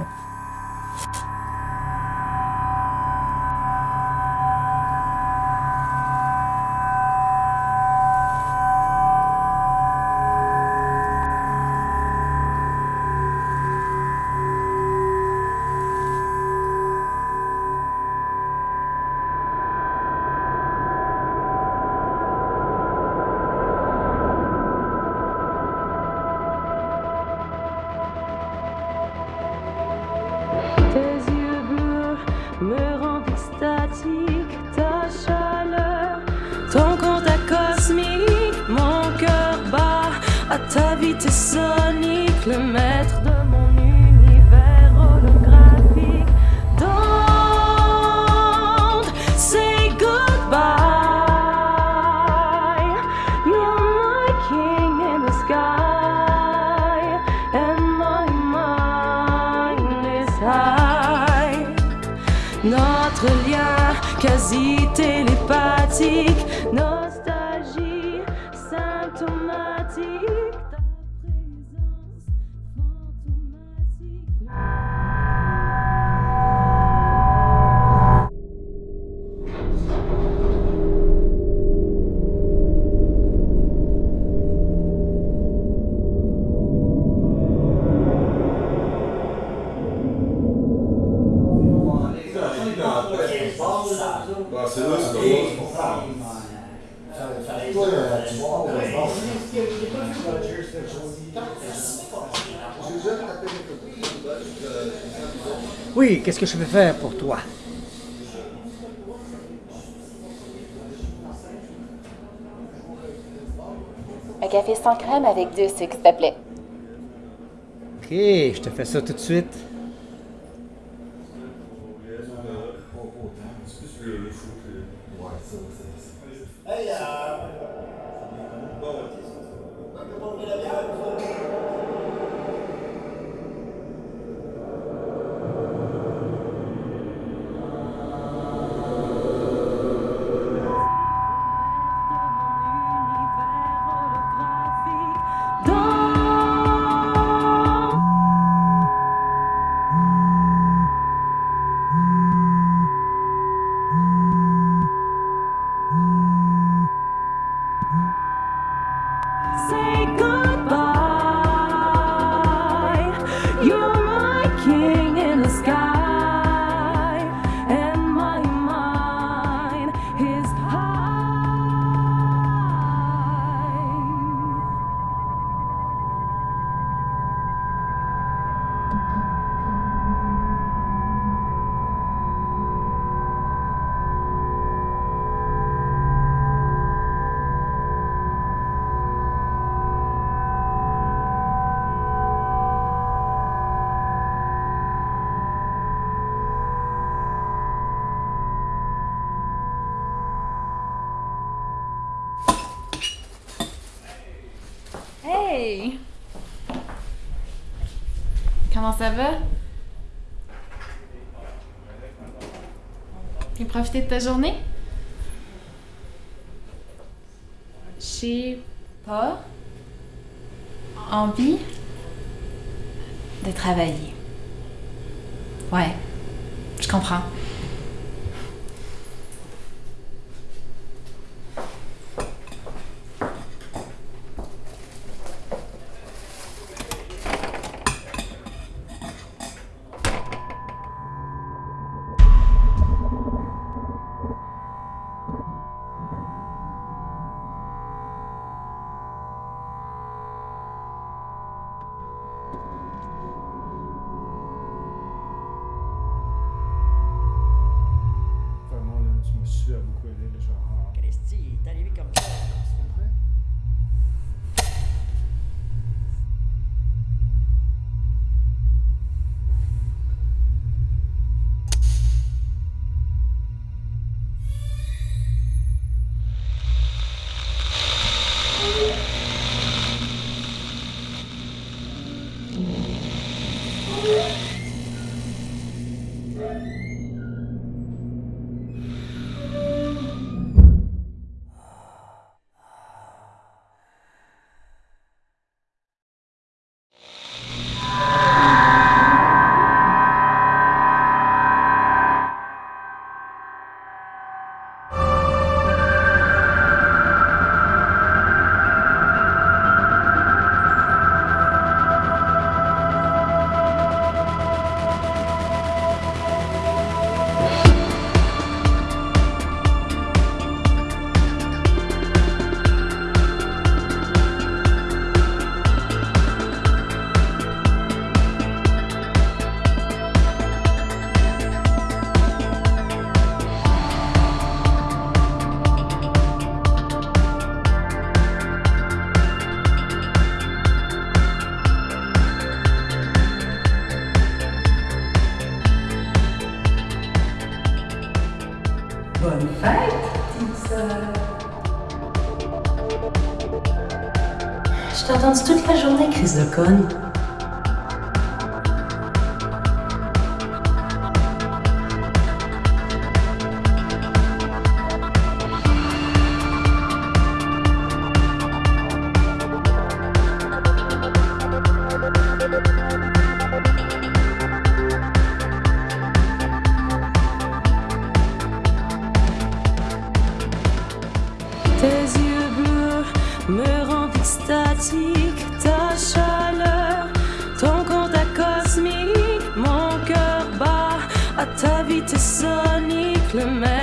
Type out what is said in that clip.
Okay. mon cœur bat à ta vitesse sonique, le maître de mon univers holographique. Don't say goodbye. You're my king in the sky, and my mind is high. Notre lien quasi télépathique, c'est là, c'est drôle. Oui, qu'est-ce que je peux faire pour toi? Un café sans crème avec deux sucres, s'il te plaît. Ok, je te fais ça tout de suite. Comment ça va? Tu profité de ta journée? J'ai pas envie de travailler. Ouais, je comprends. À beaucoup aidé, ça? Bonne fête, petite sœur. Je t'ai entendu toute la journée, Chris de conne. mon cœur bat à ta vitesse sonique, le même.